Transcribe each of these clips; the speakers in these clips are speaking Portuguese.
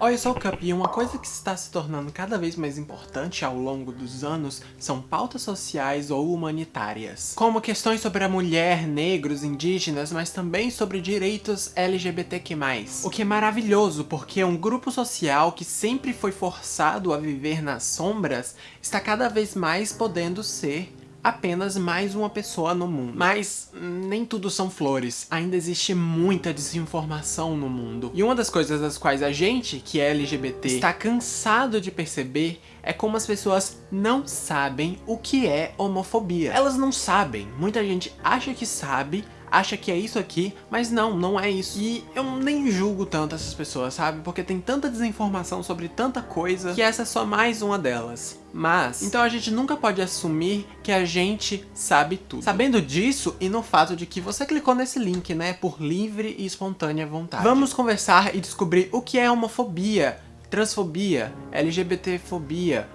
Oi, eu sou o Cup e uma coisa que está se tornando cada vez mais importante ao longo dos anos são pautas sociais ou humanitárias. Como questões sobre a mulher, negros, indígenas, mas também sobre direitos LGBTQ+. O que é maravilhoso, porque um grupo social que sempre foi forçado a viver nas sombras está cada vez mais podendo ser apenas mais uma pessoa no mundo. Mas nem tudo são flores, ainda existe muita desinformação no mundo. E uma das coisas das quais a gente, que é LGBT, está cansado de perceber é como as pessoas não sabem o que é homofobia. Elas não sabem, muita gente acha que sabe, acha que é isso aqui, mas não, não é isso. E eu nem julgo tanto essas pessoas, sabe? Porque tem tanta desinformação sobre tanta coisa que essa é só mais uma delas. Mas, então a gente nunca pode assumir que a gente sabe tudo. Sabendo disso e no fato de que você clicou nesse link, né, por livre e espontânea vontade. Vamos conversar e descobrir o que é homofobia, transfobia, LGBTfobia,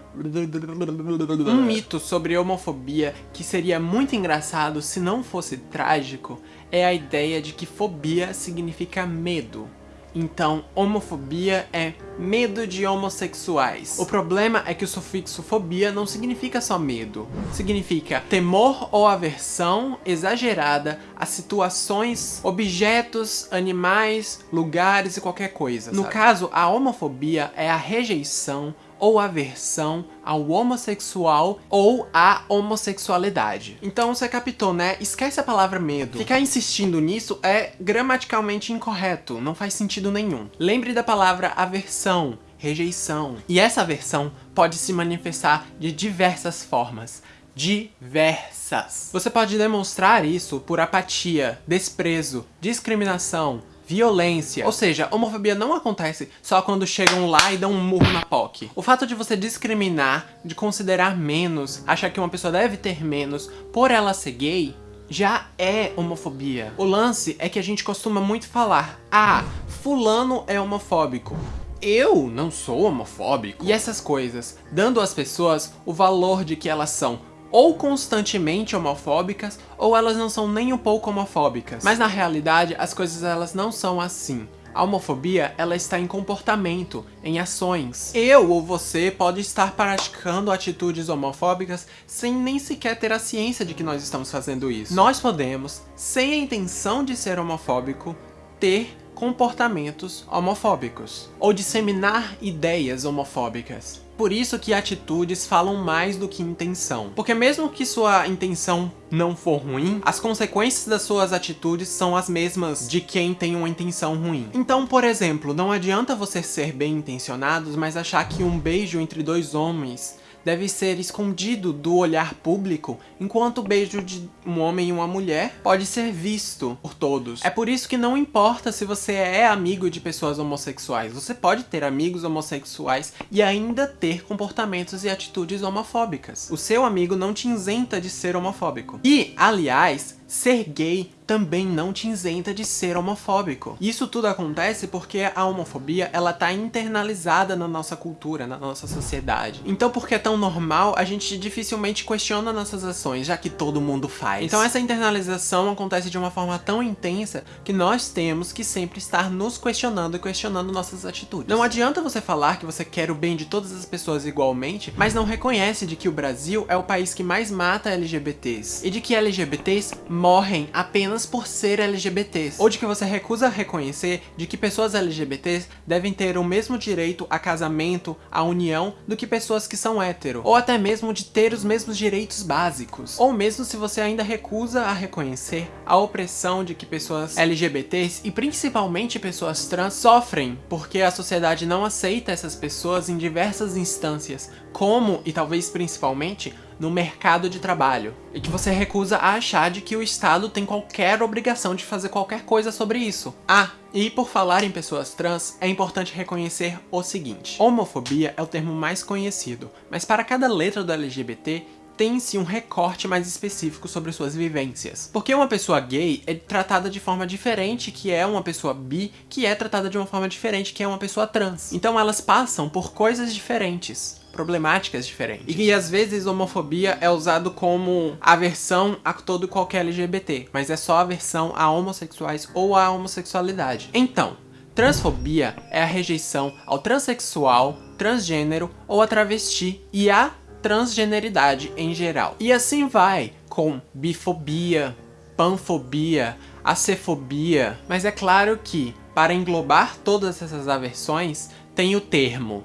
um mito sobre homofobia que seria muito engraçado se não fosse trágico é a ideia de que fobia significa medo. Então, homofobia é medo de homossexuais. O problema é que o sufixo fobia não significa só medo. Significa temor ou aversão exagerada a situações, objetos, animais, lugares e qualquer coisa. No sabe? caso, a homofobia é a rejeição ou aversão ao homossexual ou à homossexualidade. Então você captou, né? Esquece a palavra medo. Ficar insistindo nisso é gramaticalmente incorreto, não faz sentido nenhum. Lembre da palavra aversão, rejeição. E essa aversão pode se manifestar de diversas formas diversas. Você pode demonstrar isso por apatia, desprezo, discriminação, violência. Ou seja, homofobia não acontece só quando chegam lá e dão um murro na POC. O fato de você discriminar, de considerar menos, achar que uma pessoa deve ter menos por ela ser gay, já é homofobia. O lance é que a gente costuma muito falar, ah, fulano é homofóbico. Eu não sou homofóbico. E essas coisas, dando às pessoas o valor de que elas são ou constantemente homofóbicas, ou elas não são nem um pouco homofóbicas. Mas na realidade, as coisas elas não são assim. A homofobia, ela está em comportamento, em ações. Eu ou você pode estar praticando atitudes homofóbicas sem nem sequer ter a ciência de que nós estamos fazendo isso. Nós podemos, sem a intenção de ser homofóbico, ter comportamentos homofóbicos ou disseminar ideias homofóbicas. Por isso que atitudes falam mais do que intenção. Porque mesmo que sua intenção não for ruim, as consequências das suas atitudes são as mesmas de quem tem uma intenção ruim. Então, por exemplo, não adianta você ser bem intencionado, mas achar que um beijo entre dois homens deve ser escondido do olhar público, enquanto o beijo de um homem e uma mulher pode ser visto por todos. É por isso que não importa se você é amigo de pessoas homossexuais, você pode ter amigos homossexuais e ainda ter comportamentos e atitudes homofóbicas. O seu amigo não te isenta de ser homofóbico. E, aliás, ser gay também não te isenta de ser homofóbico. Isso tudo acontece porque a homofobia, ela tá internalizada na nossa cultura, na nossa sociedade. Então por que é tão normal, a gente dificilmente questiona nossas ações, já que todo mundo faz. Então essa internalização acontece de uma forma tão intensa que nós temos que sempre estar nos questionando e questionando nossas atitudes. Não adianta você falar que você quer o bem de todas as pessoas igualmente, mas não reconhece de que o Brasil é o país que mais mata LGBTs, e de que LGBTs morrem apenas por ser LGBTs, ou de que você recusa reconhecer de que pessoas LGBTs devem ter o mesmo direito a casamento, a união, do que pessoas que são hétero, ou até mesmo de ter os mesmos direitos básicos, ou mesmo se você ainda recusa a reconhecer a opressão de que pessoas LGBTs e principalmente pessoas trans sofrem, porque a sociedade não aceita essas pessoas em diversas instâncias, como, e talvez principalmente, no mercado de trabalho. E que você recusa a achar de que o Estado tem qualquer obrigação de fazer qualquer coisa sobre isso. Ah, e por falar em pessoas trans, é importante reconhecer o seguinte. Homofobia é o termo mais conhecido, mas para cada letra do LGBT, tem-se um recorte mais específico sobre suas vivências. Porque uma pessoa gay é tratada de forma diferente que é uma pessoa bi, que é tratada de uma forma diferente que é uma pessoa trans. Então elas passam por coisas diferentes problemáticas diferentes. E, e às vezes homofobia é usado como aversão a todo e qualquer LGBT, mas é só aversão a homossexuais ou a homossexualidade. Então, Transfobia é a rejeição ao transexual, transgênero ou a travesti e a transgeneridade em geral. E assim vai com bifobia, panfobia, acefobia, mas é claro que, para englobar todas essas aversões, tem o termo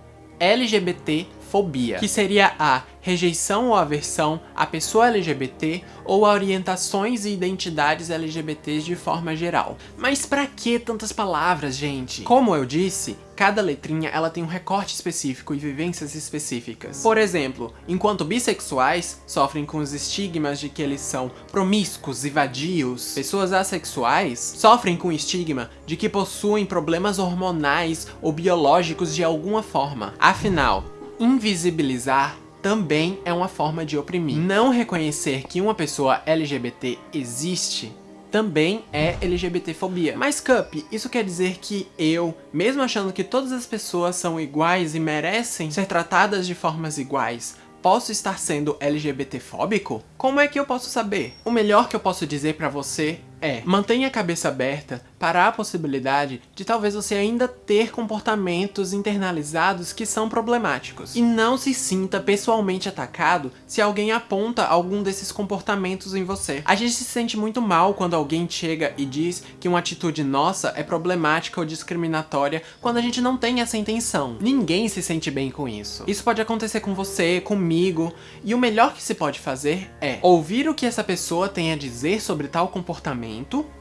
LGBTfobia, que seria a rejeição ou aversão à pessoa LGBT ou a orientações e identidades LGBTs de forma geral. Mas pra que tantas palavras, gente? Como eu disse, cada letrinha ela tem um recorte específico e vivências específicas. Por exemplo, enquanto bissexuais sofrem com os estigmas de que eles são promíscuos e vadios, pessoas assexuais sofrem com o estigma de que possuem problemas hormonais ou biológicos de alguma forma. Afinal, invisibilizar também é uma forma de oprimir. Não reconhecer que uma pessoa LGBT existe também é LGBTfobia. Mas Cup, isso quer dizer que eu, mesmo achando que todas as pessoas são iguais e merecem ser tratadas de formas iguais, posso estar sendo LGBTfóbico? Como é que eu posso saber? O melhor que eu posso dizer pra você é mantenha a cabeça aberta para a possibilidade de talvez você ainda ter comportamentos internalizados que são problemáticos. E não se sinta pessoalmente atacado se alguém aponta algum desses comportamentos em você. A gente se sente muito mal quando alguém chega e diz que uma atitude nossa é problemática ou discriminatória quando a gente não tem essa intenção. Ninguém se sente bem com isso. Isso pode acontecer com você, comigo, e o melhor que se pode fazer é ouvir o que essa pessoa tem a dizer sobre tal comportamento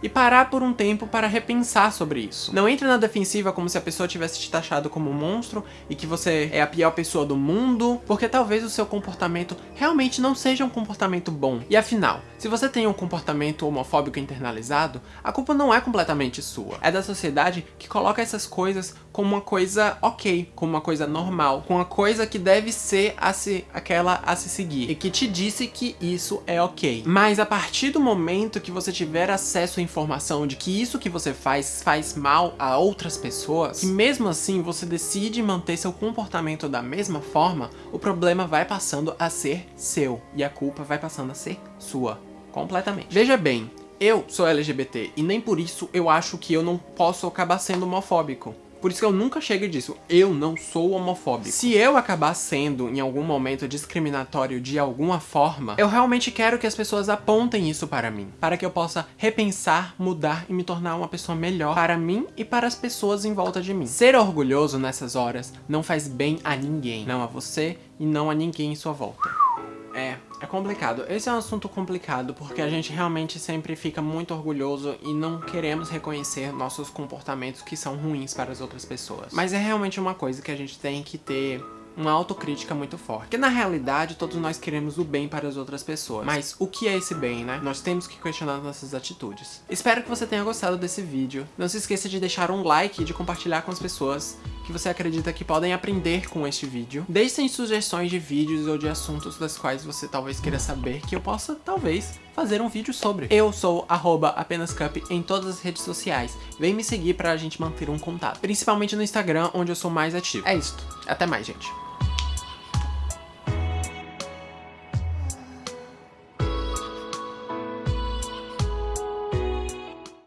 e parar por um tempo para repensar sobre isso. Não entre na defensiva como se a pessoa tivesse te taxado como um monstro e que você é a pior pessoa do mundo, porque talvez o seu comportamento realmente não seja um comportamento bom. E afinal, se você tem um comportamento homofóbico internalizado, a culpa não é completamente sua. É da sociedade que coloca essas coisas como uma coisa ok, como uma coisa normal, com uma coisa que deve ser a se, aquela a se seguir, e que te disse que isso é ok. Mas a partir do momento que você tiver acesso à informação de que isso que você faz faz mal a outras pessoas, que mesmo assim você decide manter seu comportamento da mesma forma, o problema vai passando a ser seu, e a culpa vai passando a ser sua, completamente. Veja bem, eu sou LGBT e nem por isso eu acho que eu não posso acabar sendo homofóbico. Por isso que eu nunca chego disso, eu não sou homofóbico. Se eu acabar sendo, em algum momento, discriminatório de alguma forma, eu realmente quero que as pessoas apontem isso para mim. Para que eu possa repensar, mudar e me tornar uma pessoa melhor para mim e para as pessoas em volta de mim. Ser orgulhoso nessas horas não faz bem a ninguém. Não a você e não a ninguém em sua volta. É, é complicado. Esse é um assunto complicado porque a gente realmente sempre fica muito orgulhoso e não queremos reconhecer nossos comportamentos que são ruins para as outras pessoas. Mas é realmente uma coisa que a gente tem que ter uma autocrítica muito forte. Porque na realidade todos nós queremos o bem para as outras pessoas. Mas o que é esse bem, né? Nós temos que questionar nossas atitudes. Espero que você tenha gostado desse vídeo. Não se esqueça de deixar um like e de compartilhar com as pessoas que você acredita que podem aprender com este vídeo. Deixem sugestões de vídeos ou de assuntos das quais você talvez queira saber que eu possa, talvez, fazer um vídeo sobre. Eu sou apenascup em todas as redes sociais. Vem me seguir pra gente manter um contato. Principalmente no Instagram, onde eu sou mais ativo. É isso. Até mais, gente.